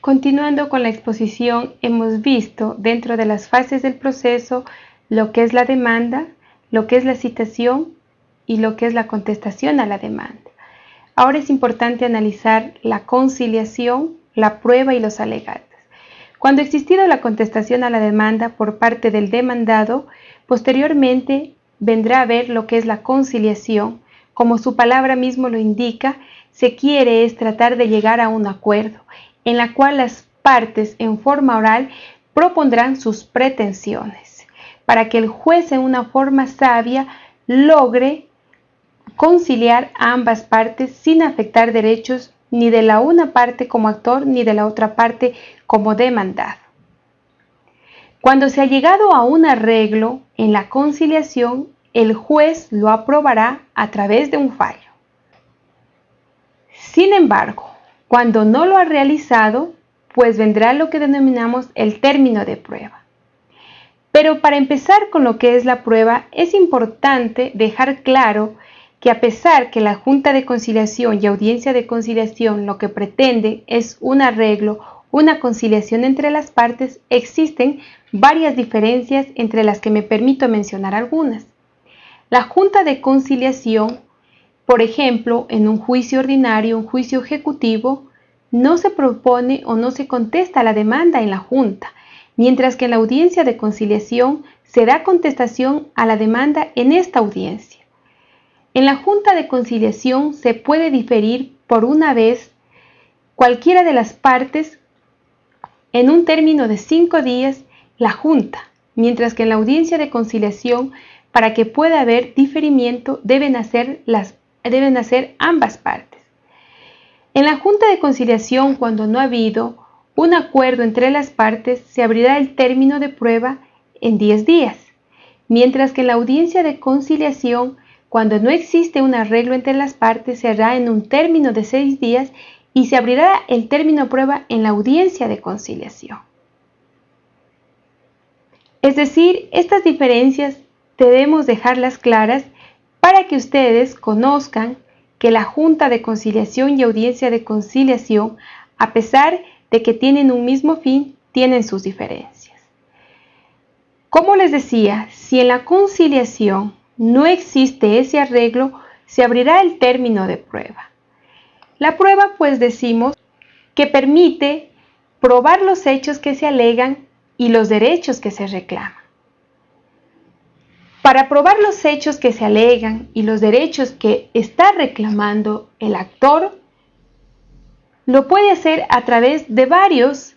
Continuando con la exposición, hemos visto dentro de las fases del proceso lo que es la demanda, lo que es la citación y lo que es la contestación a la demanda. Ahora es importante analizar la conciliación, la prueba y los alegatos. Cuando ha existido la contestación a la demanda por parte del demandado, posteriormente vendrá a ver lo que es la conciliación. Como su palabra mismo lo indica, se quiere es tratar de llegar a un acuerdo, en la cual las partes en forma oral propondrán sus pretensiones, para que el juez en una forma sabia logre conciliar a ambas partes sin afectar derechos ni de la una parte como actor ni de la otra parte como demandado. Cuando se ha llegado a un arreglo en la conciliación, el juez lo aprobará a través de un fallo. Sin embargo, cuando no lo ha realizado, pues vendrá lo que denominamos el término de prueba. Pero para empezar con lo que es la prueba, es importante dejar claro que a pesar que la Junta de Conciliación y Audiencia de Conciliación lo que pretende es un arreglo, una conciliación entre las partes, existen varias diferencias entre las que me permito mencionar algunas. La Junta de Conciliación, por ejemplo, en un juicio ordinario, un juicio ejecutivo, no se propone o no se contesta la demanda en la Junta, mientras que en la audiencia de conciliación se da contestación a la demanda en esta audiencia. En la Junta de Conciliación se puede diferir por una vez cualquiera de las partes en un término de cinco días la Junta, mientras que en la audiencia de conciliación, para que pueda haber diferimiento, deben hacer, las, deben hacer ambas partes. En la Junta de Conciliación, cuando no ha habido un acuerdo entre las partes, se abrirá el término de prueba en 10 días, mientras que en la audiencia de conciliación cuando no existe un arreglo entre las partes, se hará en un término de seis días y se abrirá el término prueba en la audiencia de conciliación. Es decir, estas diferencias debemos dejarlas claras para que ustedes conozcan que la Junta de Conciliación y Audiencia de Conciliación, a pesar de que tienen un mismo fin, tienen sus diferencias. Como les decía, si en la conciliación no existe ese arreglo, se abrirá el término de prueba. La prueba, pues decimos, que permite probar los hechos que se alegan y los derechos que se reclaman. Para probar los hechos que se alegan y los derechos que está reclamando el actor, lo puede hacer a través de varios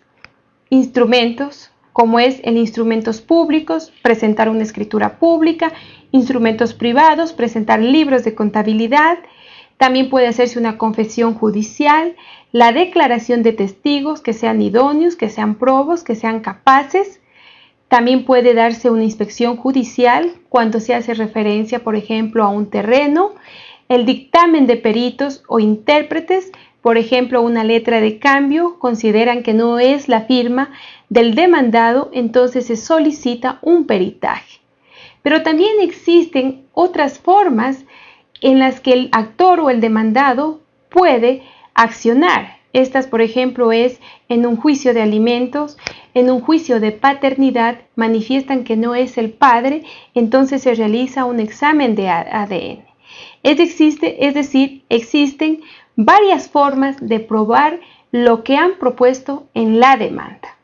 instrumentos como es en instrumentos públicos, presentar una escritura pública, instrumentos privados, presentar libros de contabilidad, también puede hacerse una confesión judicial, la declaración de testigos que sean idóneos, que sean probos, que sean capaces. También puede darse una inspección judicial cuando se hace referencia, por ejemplo, a un terreno, el dictamen de peritos o intérpretes, por ejemplo, una letra de cambio, consideran que no es la firma del demandado, entonces se solicita un peritaje. Pero también existen otras formas en las que el actor o el demandado puede accionar. Estas, por ejemplo, es en un juicio de alimentos, en un juicio de paternidad, manifiestan que no es el padre, entonces se realiza un examen de ADN. Es, existe, es decir, existen varias formas de probar lo que han propuesto en la demanda.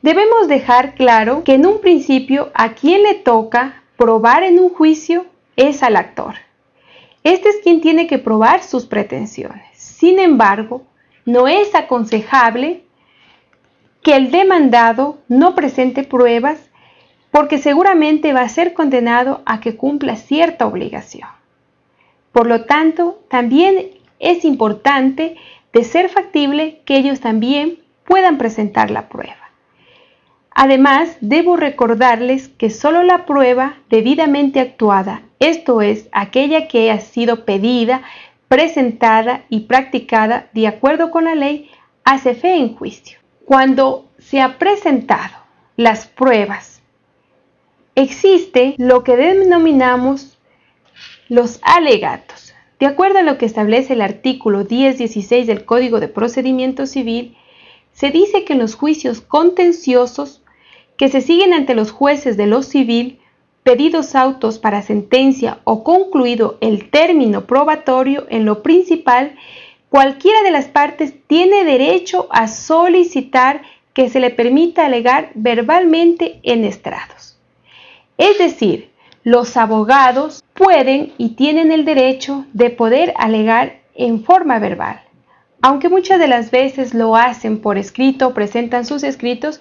Debemos dejar claro que en un principio a quien le toca probar en un juicio es al actor. Este es quien tiene que probar sus pretensiones. Sin embargo, no es aconsejable que el demandado no presente pruebas porque seguramente va a ser condenado a que cumpla cierta obligación. Por lo tanto, también es importante de ser factible que ellos también puedan presentar la prueba. Además, debo recordarles que solo la prueba debidamente actuada, esto es, aquella que ha sido pedida, presentada y practicada de acuerdo con la ley, hace fe en juicio. Cuando se ha presentado las pruebas, existe lo que denominamos los alegatos. De acuerdo a lo que establece el artículo 1016 del Código de Procedimiento Civil, se dice que en los juicios contenciosos que se siguen ante los jueces de lo civil, pedidos autos para sentencia o concluido el término probatorio en lo principal, cualquiera de las partes tiene derecho a solicitar que se le permita alegar verbalmente en estrados. Es decir, los abogados pueden y tienen el derecho de poder alegar en forma verbal. Aunque muchas de las veces lo hacen por escrito, presentan sus escritos,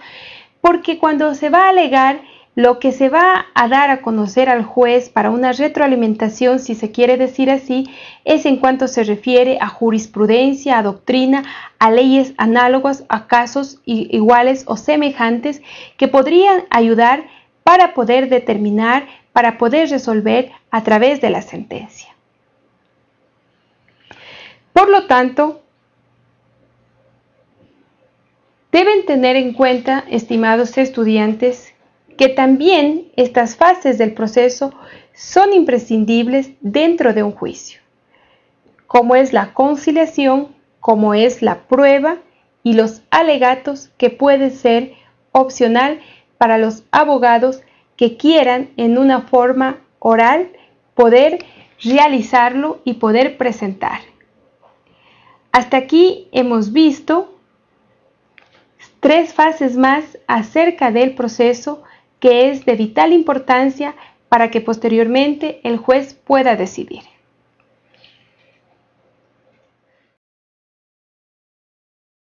porque cuando se va a alegar, lo que se va a dar a conocer al juez para una retroalimentación, si se quiere decir así, es en cuanto se refiere a jurisprudencia, a doctrina, a leyes análogas, a casos iguales o semejantes que podrían ayudar para poder determinar, para poder resolver a través de la sentencia. Por lo tanto, deben tener en cuenta, estimados estudiantes, que también estas fases del proceso son imprescindibles dentro de un juicio, como es la conciliación, como es la prueba y los alegatos que puede ser opcional para los abogados que quieran en una forma oral poder realizarlo y poder presentar. Hasta aquí hemos visto tres fases más acerca del proceso que es de vital importancia para que posteriormente el juez pueda decidir.